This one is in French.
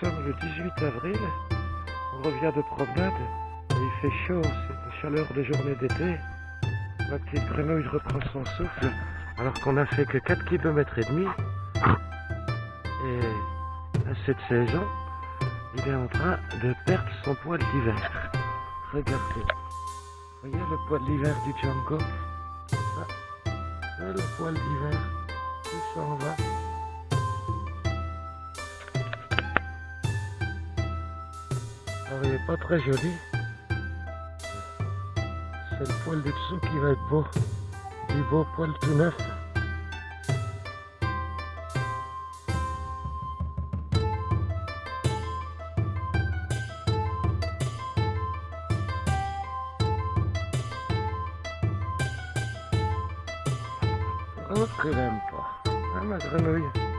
sommes le 18 avril, on revient de promenade, il fait chaud, c'est une chaleur de journée d'été. Ma petite grenouille reprend son souffle, alors qu'on a fait que 4 km et demi. Et à cette saison, il est en train de perdre son poil d'hiver. Regardez. Voyez le poil d'hiver du Django? Ça, c'est le poil d'hiver qui s'en va. Il n'est pas très joli. C'est le poil du dessous qui va être beau. Du beau poil tout neuf. Oh, que l'aime pas. Hein, ma grenouille?